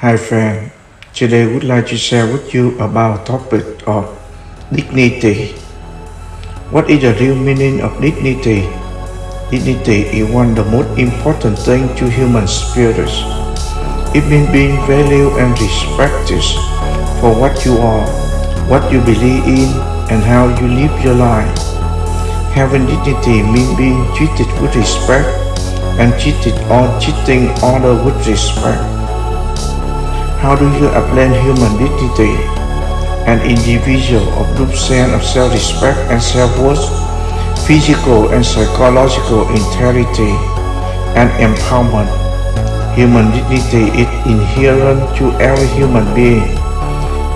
Hi friend, today I would like to share with you about topic of dignity. What is the real meaning of dignity? Dignity is one of the most important things to human spirits. It means being valued and respected for what you are, what you believe in, and how you live your life. Having dignity means being treated with respect and treated or treating others with respect. How do you apply human dignity? An individual of deep sense of self-respect and self-worth, physical and psychological integrity, and empowerment. Human dignity is inherent to every human being.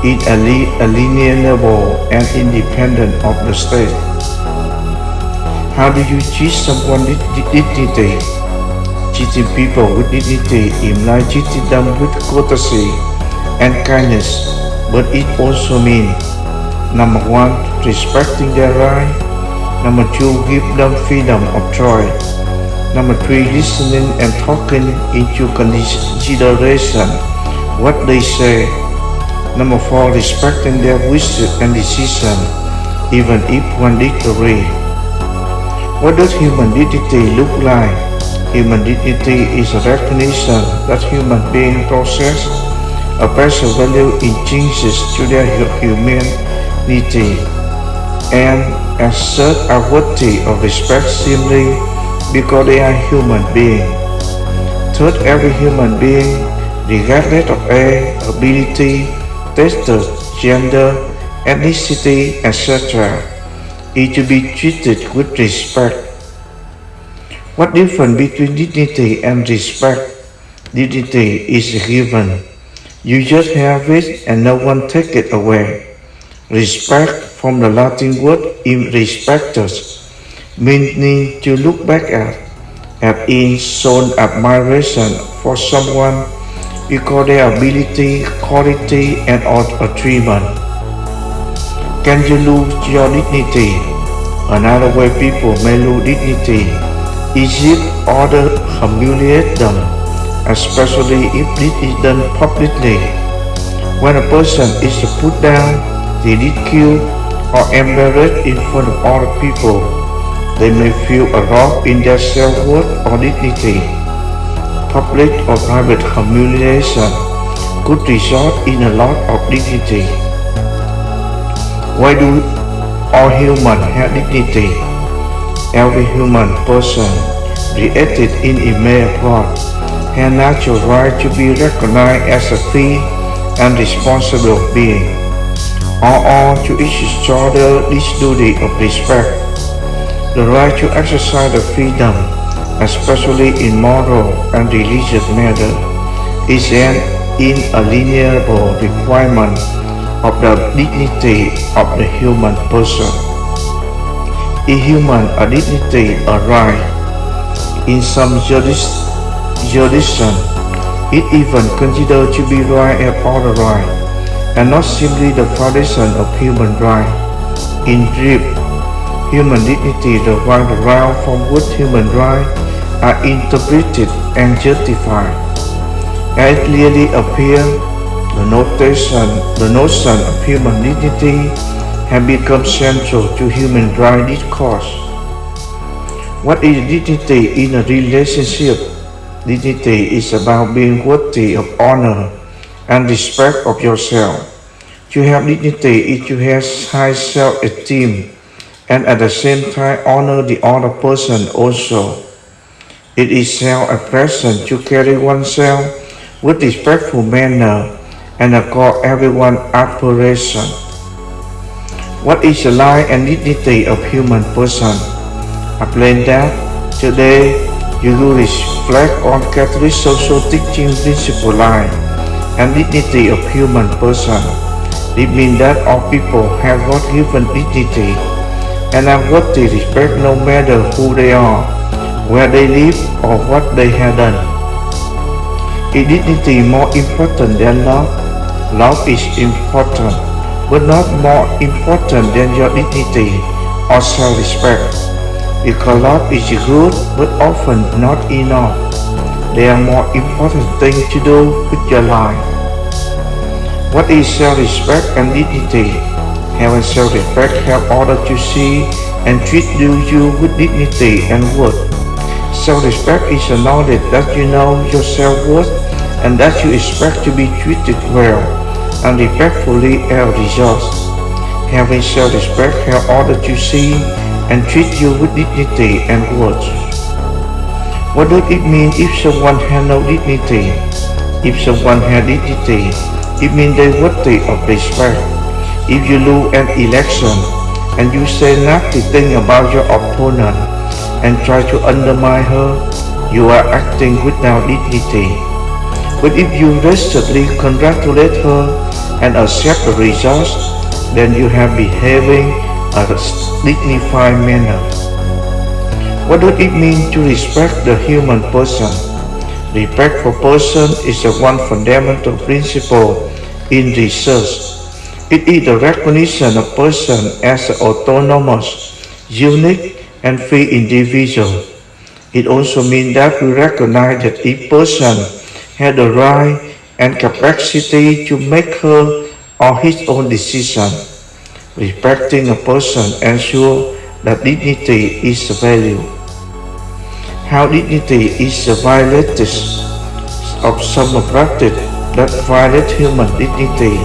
It is alienable and independent of the state. How do you treat someone dignity? Treating people with dignity implies treating them with courtesy and kindness, but it also means number one, respecting their right, number two, give them freedom of choice, number three, listening and talking into consideration what they say, number four, respecting their wishes and decision, even if one disagree. What does human dignity look like? Human dignity is a recognition that human beings possess a special value intrinsic to their humanity and as such are worthy of respect simply because they are human beings. Third, every human being, regardless of age, ability, gender, ethnicity, etc., is to be treated with respect what difference between dignity and respect? Dignity is given. You just have it and no one take it away. Respect from the Latin word in respectus, meaning to look back at, have in shown admiration for someone because their ability, quality, and achievement. Can you lose your dignity? Another way people may lose dignity Egypt ordered humiliate them, especially if this is done publicly. When a person is put down, ridiculed, or embarrassed in front of other people, they may feel a loss in their self-worth or dignity. Public or private humiliation could result in a loss of dignity. Why do all humans have dignity? Every human person created in image of God has natural right to be recognized as a free and responsible being. All owe to each other this duty of respect. The right to exercise the freedom, especially in moral and religious matters, is an inalienable requirement of the dignity of the human person a human a dignity, a right. In some jurisdiction, it even considered to be right and other right, and not simply the foundation of human right. In brief, human dignity the right from which human rights are interpreted and justified. As it clearly appears, the notion, the notion of human dignity have become central to human rights discourse. What is dignity in a relationship? Dignity is about being worthy of honor and respect of yourself. To have dignity is to have high self-esteem and at the same time honor the other person also. It is self-expression to carry oneself with respectful manner and accord everyone admiration. What is the life and dignity of human person? I plan that today you will reflect on Catholic social teaching principle life and dignity of human person. It means that all people have God-given dignity and are worthy respect no matter who they are, where they live, or what they have done. Is dignity more important than love? Love is important but not more important than your dignity or self-respect. Because love is good, but often not enough. there are more important things to do with your life. What is self-respect and dignity? Having self-respect helps others to see and treat you with dignity and worth. Self-respect is a knowledge that you know your self-worth and that you expect to be treated well and respectfully as a result. Having self-respect helps others to see and treat you with dignity and words. What does it mean if someone has no dignity? If someone has dignity, it means they worthy of respect. If you lose an election and you say nothing about your opponent and try to undermine her, you are acting without dignity. But if you resolutely congratulate her and accept the results, then you have behaving a dignified manner. What does it mean to respect the human person? Respect for person is a one fundamental principle in research. It is the recognition of person as an autonomous, unique, and free individual. It also means that we recognize that each person has the right and capacity to make her or his own decision. Respecting a person ensures that dignity is a value. How dignity is violated of some practice that violate human dignity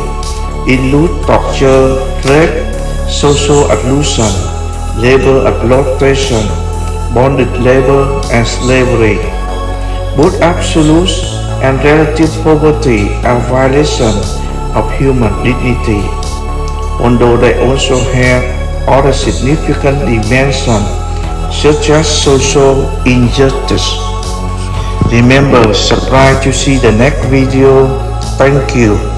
include torture, rape, social exclusion, labor exploitation, bonded labor, and slavery. Both absolute and relative poverty are violations of human dignity although they also have other significant dimensions such as social injustice. Remember, subscribe to see the next video. Thank you.